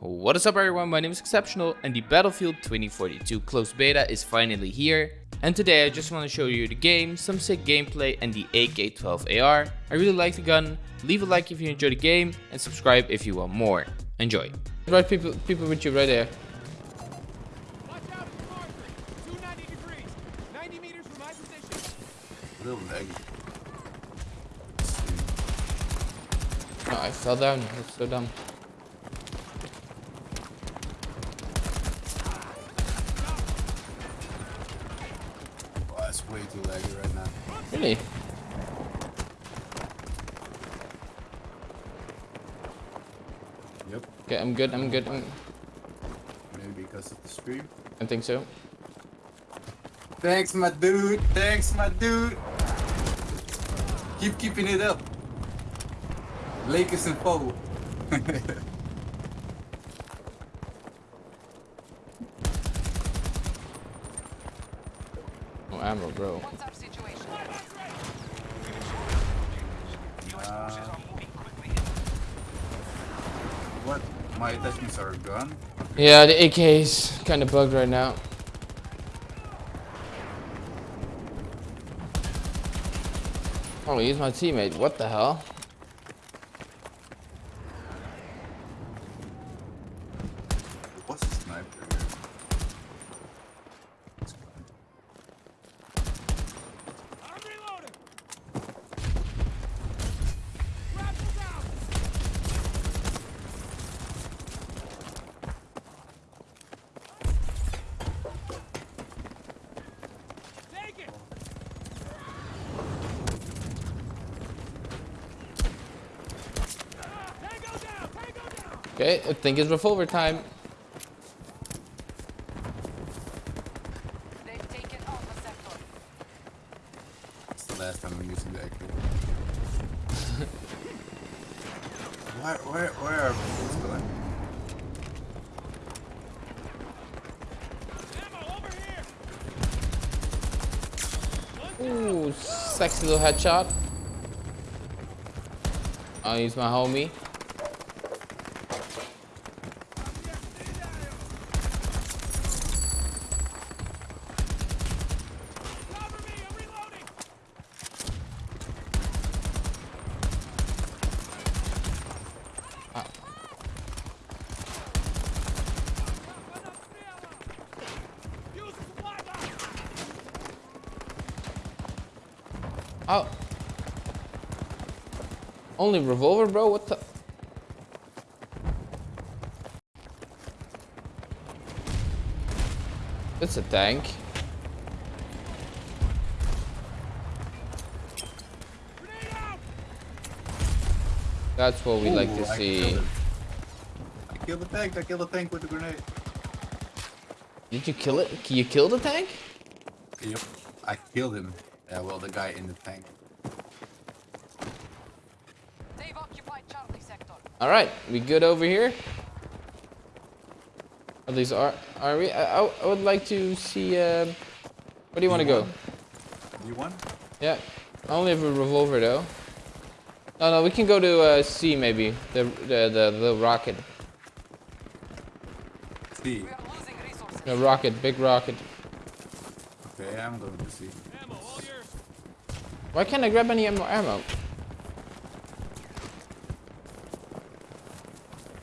What is up everyone, my name is Exceptional and the Battlefield 2042 closed beta is finally here. And today I just want to show you the game, some sick gameplay and the AK-12AR. I really like the gun, leave a like if you enjoy the game and subscribe if you want more. Enjoy. Right people, people with you right there. Watch out, it's Marjorie. 290 degrees. 90 meters from my position. Little leg. Oh, ah, I fell down, that's so dumb. Oh, that's way too laggy right now. Really? Yep. Okay, I'm good, I'm good. I'm, Maybe because of the stream. I think so. Thanks, my dude. Thanks, my dude. Keep keeping it up. Lakers and Foe. No ammo, bro. What's our situation? Uh, what? My attachments are gone. Yeah, the AK is kind of bugged right now. Oh, he's my teammate. What the hell? What's a sniper here? It's gone. I'm reloading. Rifles out. Take it. Tango down. Tango down. Okay, I think it's revolver time. They've taken Alpha Sector. It's the last time I'm using the AK. where, where, where are bullets going? Ammo over here. Ooh, sexy little headshot. I'll use my homie. Cover me. I'm reloading. Use the supply box. Oh. Only revolver, bro? What the? It's a tank. That's what we like to I see. killed. I killed the tank. I killed the tank with the grenade. Did you kill it? Can you kill the tank? Yep. I killed him. Yeah, well, the guy in the tank. They've occupied Charlie Sector. All right, we good over here? At least are are we? I, I, I would like to see. Uh, where do you want to go? You want? Yeah, I only have a revolver though. No, no, we can go to uh, C maybe. The the the, the rocket, See. We are losing resources. the rocket, big rocket. Okay, I'm going to see. Ammo all yours. Why can't I grab any ammo? ammo?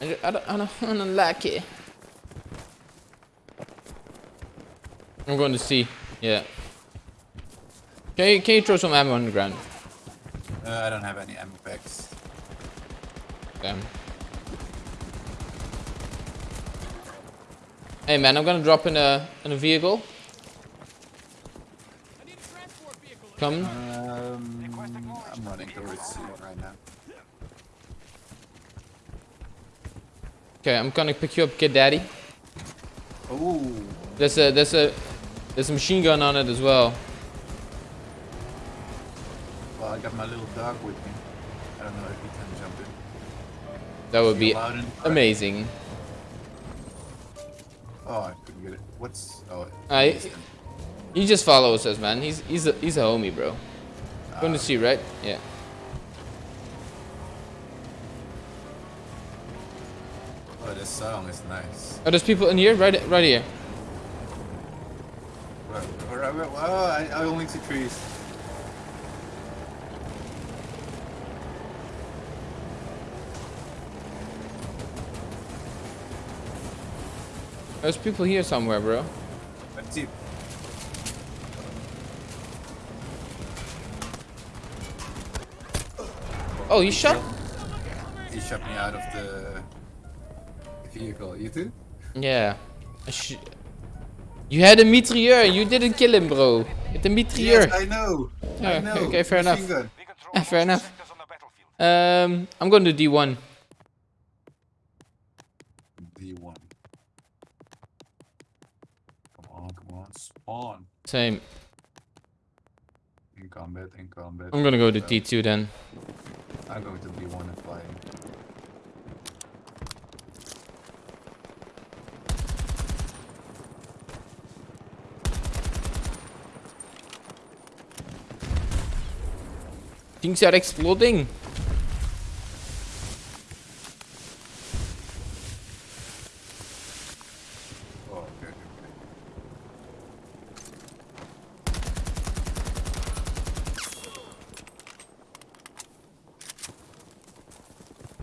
I don't, I don't, I don't, I don't like it. I'm going to see. Yeah. Can you, can you throw some ammo on the ground? Uh, I don't have any ammo packs. Damn. Hey man, I'm gonna drop in a in a vehicle. I need a transport vehicle. Come. I'm running towards C right now. Okay, I'm gonna pick you up, kid daddy. Oh, There's a there's a there's a machine gun on it as well. well, I got my little dog with me. I don't know if he can jump in. That would be amazing. Oh, I couldn't get it. What's oh? I-. He just follows us, man. He's he's a he's a homie, bro. Going to see, right? Yeah. Oh, this song is nice. Oh, there's people in here, right, right here. Where, where, where, oh, I, I only see trees. There's people here somewhere, bro. Let's see. Oh, you shot? He shot me out of the vehicle. You too? Yeah. Sh- You had a mitrailleur. You didn't kill him, bro. It's a mitrailleur. Yes, I know. Yeah, I know. okay, fair enough. Yeah, fair enough. Um, I'm going to D1. D1. Come on, come on. Spawn. Same. In combat, in combat. I'm gonna go to Uh, D2 then. I'm going to D1 and flying. Things are exploding. Oh, okay, okay, okay.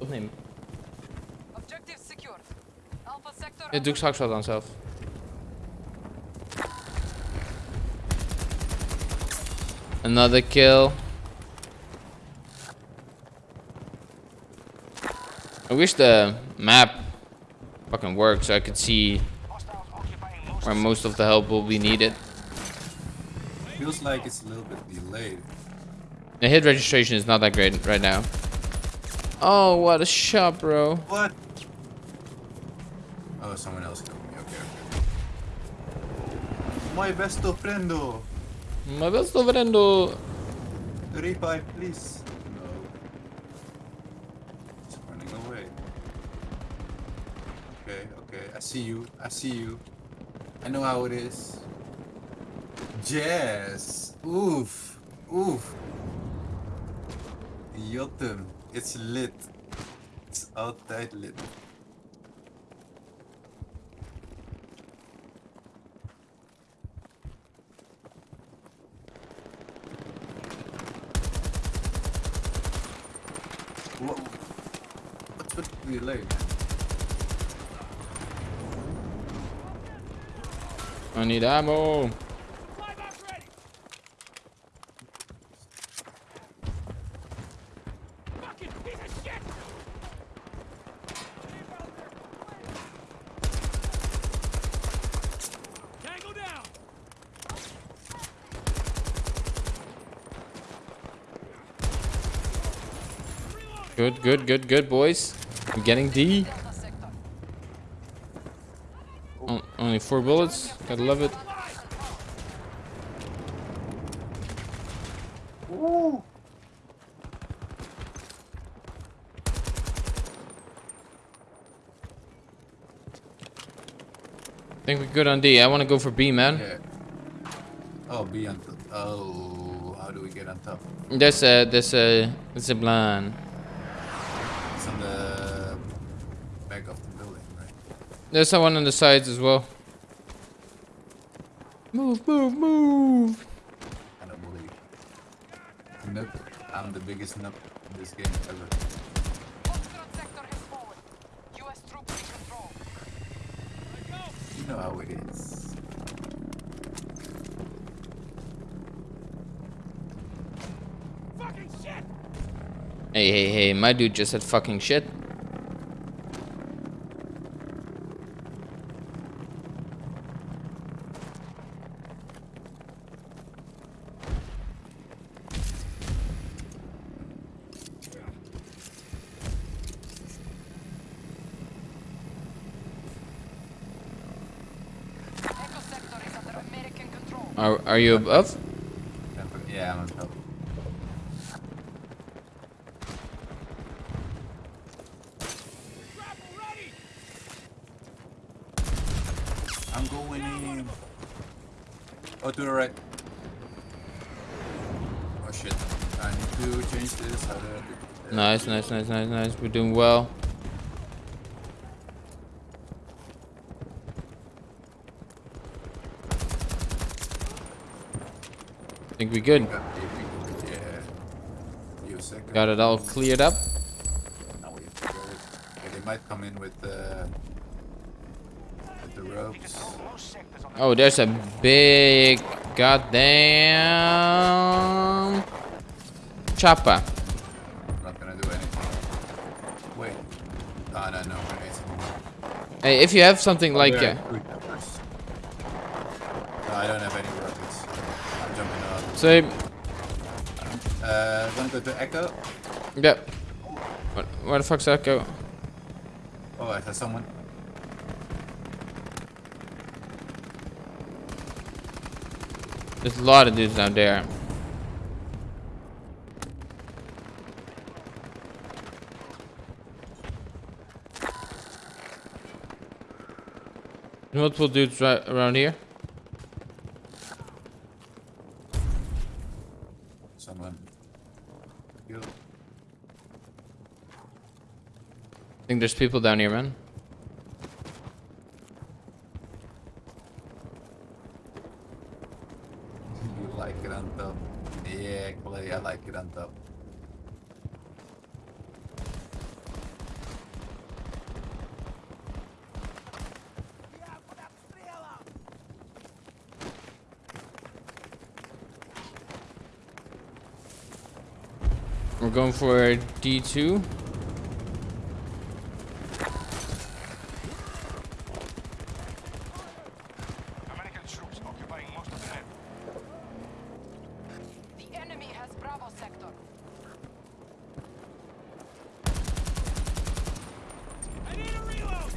Opnemen. Objective secured. Alpha sector. Ja, doe ik straks wel dan zelf. Another kill. I wish the map fucking worked so I could see where most of the help will be needed. Feels like it's a little bit delayed. The hit registration is not that great right now. Oh, what a shot, bro. What? Oh, someone else killed me. Okay, okay. My besto friendo. My best friendo. Revive, please. No. It's running away. Okay, okay. I see you. I see you. I know how it is. Jazz. Oof. Oof. Jotem. It's lit. It's altijd lit. What? What's with the delay, man? I need ammo. Fly box ready. Fucking shit. Tango down. Good, good, good, good, boys. I'm getting D. Only four bullets. Gotta love it. Ooh. I think we're good on D. I want to go for B, man. Yeah. Oh, B on top. Oh, how do we get on top? There's a, there's a, there's a. It's on the back of the building, right? There's someone on the sides as well. Move, move, move. I don't believe. Nope. I'm the biggest nub in this game ever. Sector has fallen. U.S. troops in control. You know how it is. Fucking shit. Hey, hey, hey, my dude just said fucking shit. Echo sector is under American control. Are, are you above? Yeah, I'm top. I'm going in. Oh, to the right. Oh shit. I need to change this. Do I do- Nice, nice, nice, nice, nice. We're doing well. Think we good. Got it all cleared up. They might come in with the with the ropes. Oh, there's a big goddamn chopper. Wait. Hey, if you have something like There, uh, I don't have any rockets. I'm jumping up. same. Uh, wanna go to Echo? Yep. What, where the fuck's Echo? Oh, I saw someone. There's a lot of dudes down there. Multiple dudes right around here. Someone. Killed. I think there's people down here, man. You like it on top. Yeah, Clay, I like it on top. We're going for D2. American troops occupying most of the map. The enemy has Bravo sector. I need a reload!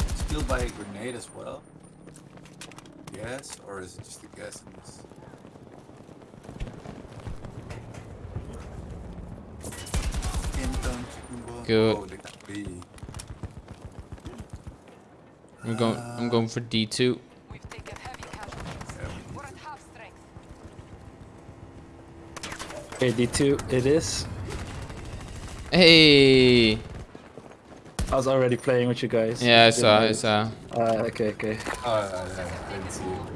It's killed by a grenade as well. Yes, or is it just a guess in this? Inton chicken ball. Good. They got B. I'm going. I'm going for D2. We've taken heavy casualties. Yeah, we We're at half strength. Okay, D2 it is. Hey. I was already playing with you guys. Yeah, I saw. I notice. saw. Uh, okay, okay. Oh, I I didn't see you.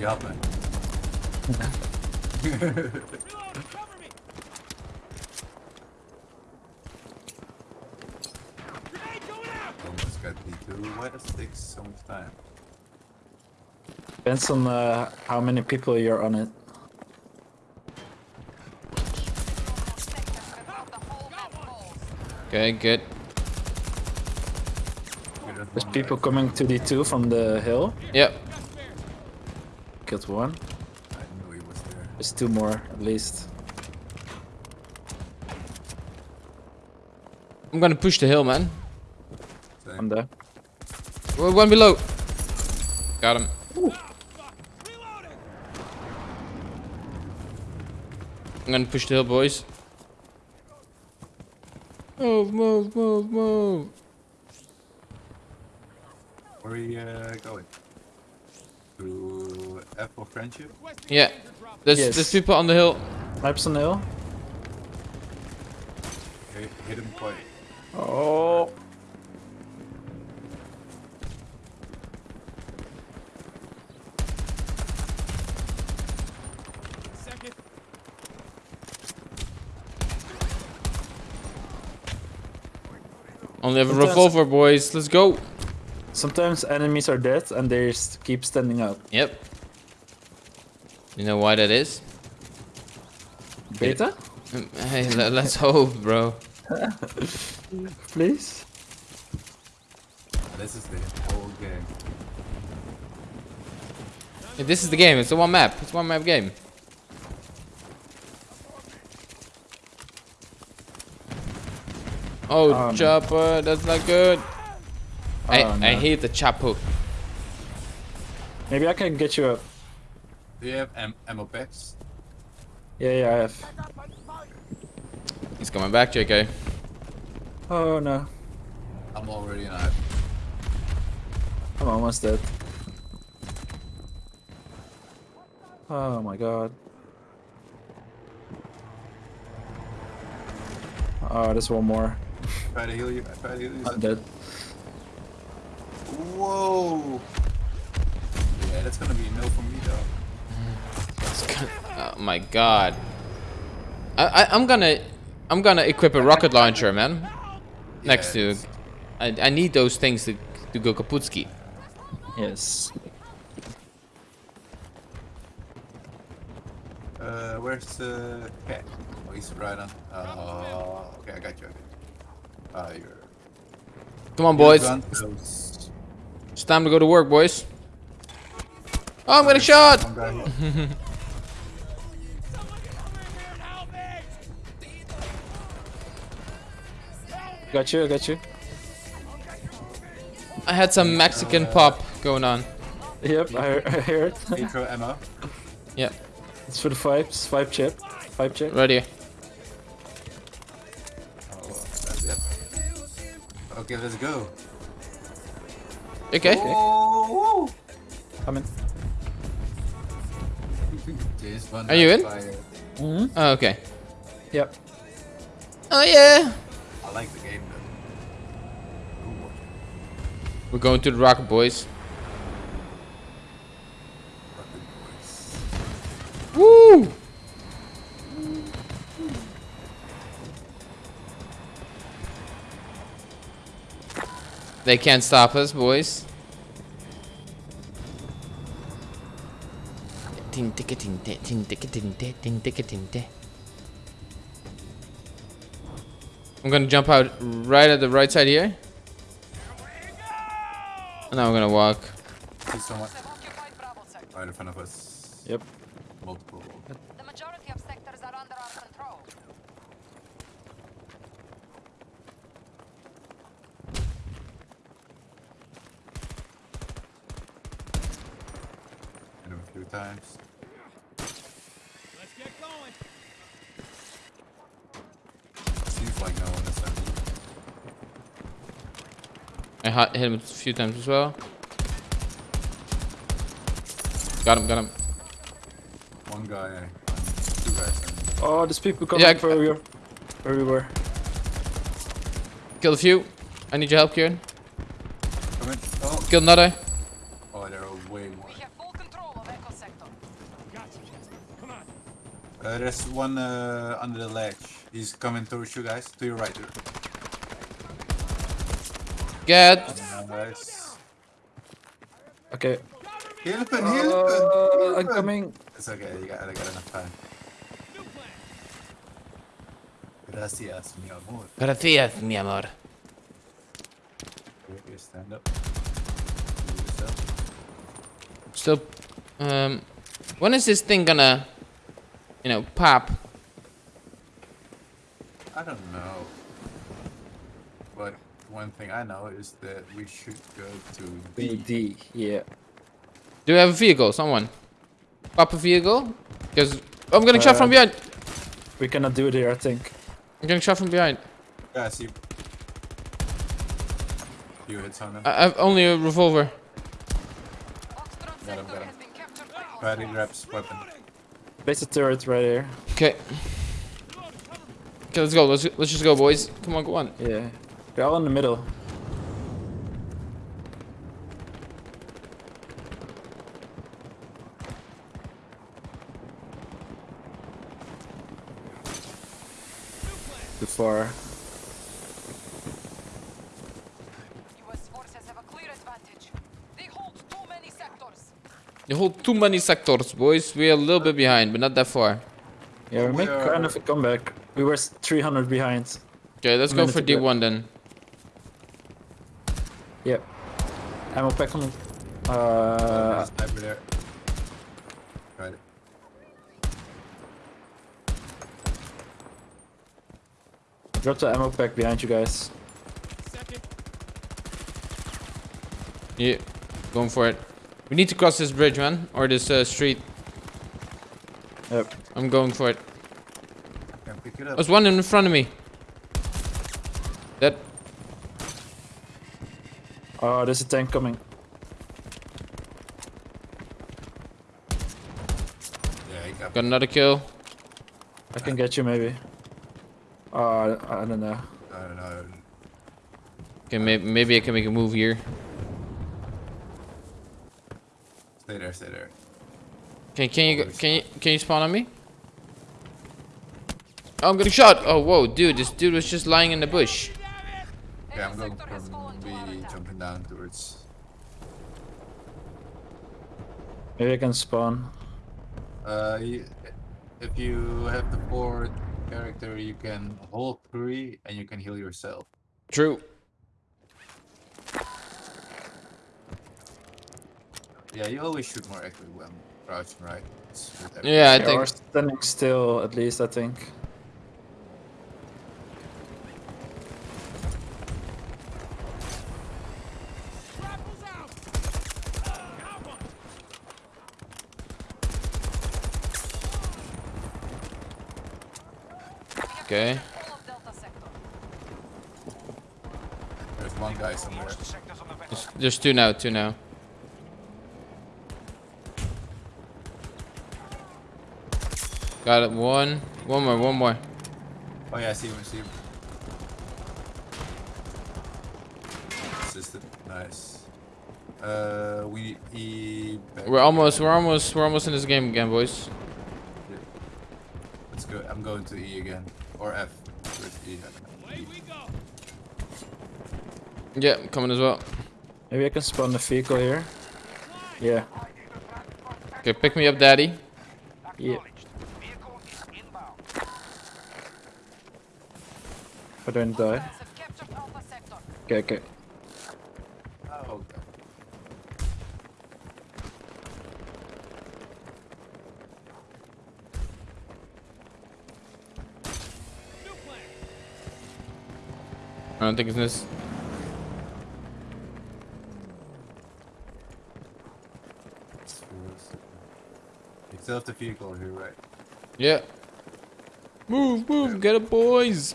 You help me. Reload! Cover me! Grenade going out! Almost got B2. Why does it take so much time? Depends on uh, how many people you're on it. Sectors without the whole map falls. Okay, good. There's people coming to D2 from the hill. Yep. Killed one. I knew he was there. There's two more at least. I'm gonna push the hill, man. Same. On there. One one below. Got him. Reloading! I'm gonna push the hill, boys. Move, move, move, move. Where are we uh, going? To F for friendship? Yeah. danger drop. There's Yes. there's people on the hill. Snipes on the hill. Hit, hit him quite. Oh. Only have a Sometimes- revolver, boys. Let's go. Sometimes enemies are dead and they s- keep standing up. Yep. You know why that is? Beta? Hey, let's hope, bro. Please? This is the whole game. Hey, this is the game. It's a one map. It's a one map game. Oh, no. chopper, that's not good. Oh, I, Oh, I no. hate the chopper. Maybe I can get you up. Do you have am ammo packs? Yeah, yeah, I have. He's coming back, JK. Oh no. I'm already alive. I'm almost dead. Oh my god. Oh, there's one more. Try to heal you. I try to heal you. I'm dead. Whoa. Yeah, that's gonna be a no for me though. It's kind oh my god. I, I I'm gonna I'm gonna equip a rocket launcher, man. Next to I I need those things to to go kaputski. Yes. Uh, where's the cat? Oh, he's right on. Oh, okay, I got you. I got you. Come on, boys. you're gone close. It's time to go to work, boys. Oh, I'm getting shot. One guy here. Someone get over here and help me! Got you, I got you. I had some Mexican pop going on. Yep, I, I hear it. Nitro ammo. Yeah, it's for the vibes, vibe chip. Vibe chip. right Okay, let's go. Okay. Oh, Coming. Are you in? Mm-hmm. Oh, okay. Yep. Oh yeah. I like the game though. We're going to the rocket, boys. They can't stop us, boys. I'm gonna jump out right at the right side here. And now I'm gonna walk. See someone They've occupied Bravo sector. right in front of us. Yep. Multiple. The majority of sectors are under our control. Hit him a few times. Let's get going. Seems like no one is there. I hot hit him a few times as well. Got him, got him. One guy, two guys. Oh, there's people coming Yeah, for you. Where we were. Killed a few. I need your help, Kieran. Come in. Oh, Killed another. oh, there are way more. We have full control of Echo Sector. Gotcha, Come on. Uh, there's one uh, under the ledge. He's coming towards you guys. To your right. To Get. Nice. Okay. Heal him, Uh, heal I'm coming. It's okay, you got, I got enough time. Gracias, mi amor. Gracias, mi amor. Here, here, stand up. Do yourself. Still, um, when is this thing gonna, you know, pop? I don't know. But one thing I know is that we should go to B, D. D. Yeah. Do we have a vehicle? Someone? Pop a vehicle? Because I'm getting shot from Uh, behind. We cannot do it here, I think. I'm getting shot from behind. Yeah, I see. You hit someone. I I have only a revolver. Foxtrot Got him, got him. has been captured by Patty hostiles. grabs weapon. Place a turret right here. Okay. Okay, let's go. Let's let's just go, boys. Come on, go on. Yeah. We're all in the middle. Too far. US forces have a clear advantage. They hold too many sectors. You hold too many sectors, boys. We're a little bit behind, but not that far. Yeah, we We make kind of a comeback. We were 300 behind. Okay, let's go for. D1 then. Yep. Ammo pack on. Uh, Uh, sniper there. Got it. drop the ammo pack behind you guys. Second. Yeah, going for it. We need to cross this bridge, man, or this uh, street. Yep. I'm going for it. Can pick it up. There's one in front of me. That Oh, there's a tank coming. Yeah, he got got another kill. I can get you maybe. Uh, I don't know. I don't know. Okay, maybe maybe I can make a move here. Stay there, stay there. Can can you can you can you spawn on me? Oh, I'm getting shot. Oh, whoa, dude, this dude was just lying in the bush. Okay, I'm going sector has fallen from to our B, jumping down towards. Maybe I can spawn. Uh, you, if you have the forward character, you can hold three and you can heal yourself. True. Yeah, you always shoot more accurately when crouching, right? It's with every- Yeah, I Yeah, think. or standing still, at least, I think. Okay. All of Delta sector. There's one guy somewhere. There's, there's two now. Two now. Got it. One. One more. One more. Oh yeah, I see him, I see him. Assisted, nice. Uh, we need e We're almost. We're almost. We're almost in this game again, boys. Let's go. I'm going to E again, or F. With. I don't know. Away we go! Yeah, I'm coming as well. Maybe I can spawn the vehicle here. Yeah. Okay, pick me up, daddy. Yeah. I don't die. Hostiles have captured Alpha sector. Okay, okay. I don't think it's this. It's yours. You still have the vehicle here, right? Yeah. Move, move, get it, boys.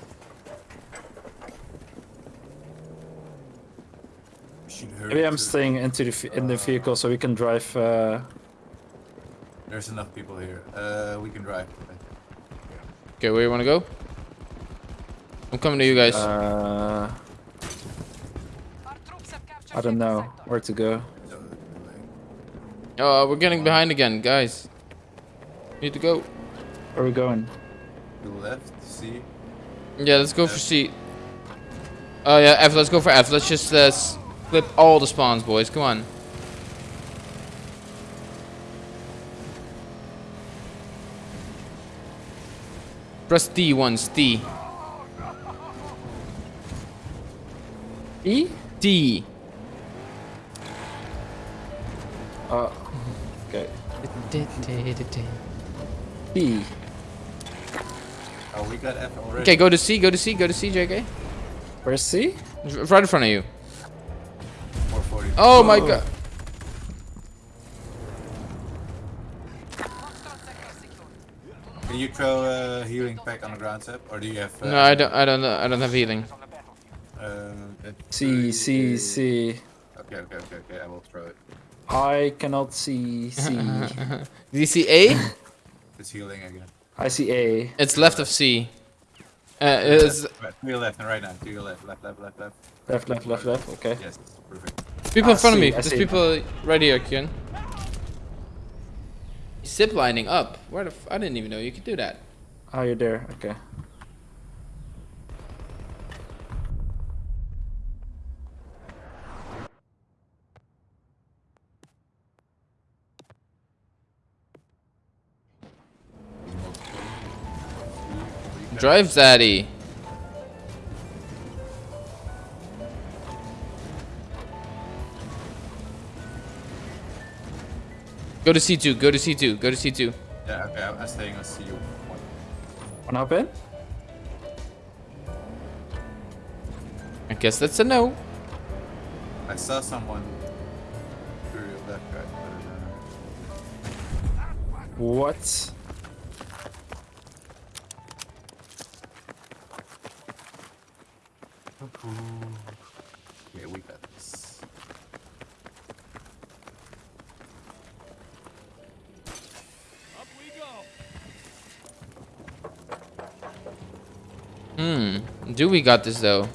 We should hurry. Maybe I'm staying into the in the vehicle so we can drive. Uh, There's enough people here. Uh, we can drive. Okay, where you wanna go? I'm coming to you guys. uh, Our troops have captured I don't know where to go. So, Oh, we're getting behind again, guys. Need to go. Where are we going? the left, C. Yeah, let's go for C. Oh yeah, F. Let's go for F. Let's just uh, flip all the spawns, boys. Come on. Press D once. D. E? D. Uh, okay. E. Oh, we got F already. Okay, go to C. Go to C. Go to C, JK. Where's C? It's Right in front of you. 440. Oh my Oh. god. Foxtrot sector secured. Can you throw a healing pack on the ground, Seb? Or do you have? Uh, No, I don't. I don't. I don't have healing. Uh, that C, C, C. Okay, okay, okay, okay. I will throw it. I cannot see C. Do you see A? It's healing again. I see A. It's left of C. Uh, it's Right, to your left and right now. To your left, left, left, left, left. Left, left, left, left. Okay. Yes, perfect. people in I front of me. I There's see. people right here, Kian. Zip lining up. Where the? F I didn't even know you could do that. Oh, you're there. Okay. Drive, Zaddy. Go to C2. Go to C2. Go to C2. Yeah, okay. I'm, I'm staying on C. One. Wanna hop in? I guess that's a no. I saw someone through your left, right? Uh, what? Yeah, we got this. Up we go! Hmm. Do we got this though?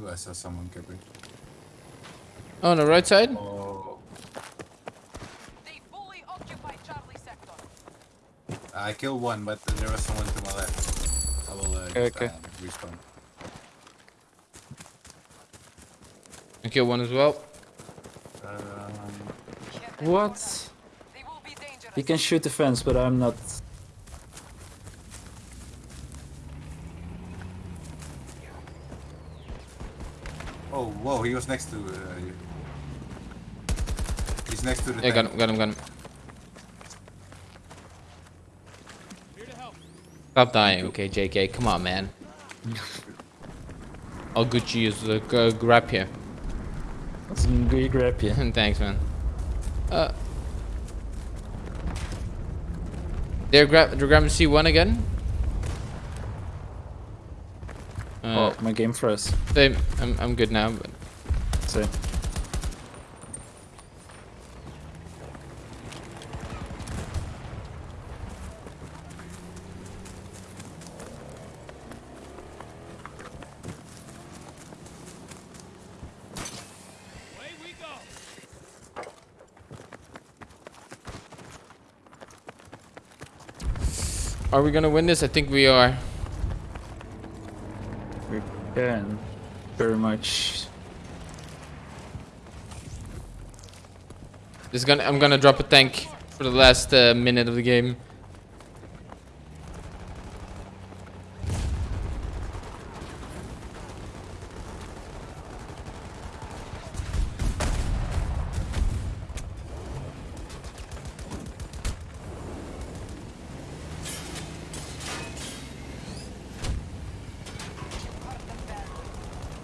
Ooh, I saw someone camping. Oh, on the right side? Oh, They fully occupy Charlie sector. I killed one, but there was someone to my left. I will uh, Okay, just, okay. uh, respawn. I kill one as well. Um, What? closer. They will be dangerous. You can shoot the fence, but I'm not. oh, whoa, he was next to uh, you. He's next to the Yeah, got tank. him, got him, got him. Here to help. Stop dying, okay, JK. Come on, man. I'll Gucci use the uh, grab here. That's a good grab, here. Thanks, man. Uh. They're grab. They're grabbing C1 again. Uh, Oh, my game froze. same. I'm I'm good now. But So, are we gonna win this? I think we are. we can. Very much. This gonna. I'm gonna drop a tank for the last uh, minute of the game.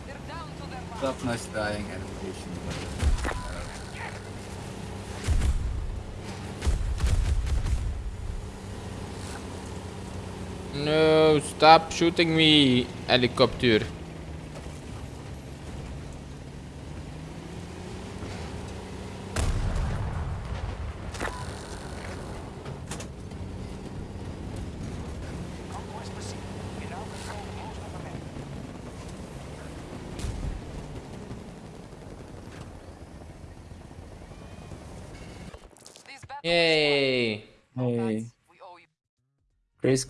They're down Tough, nice dying animation. No, stop shooting me, helicopter. These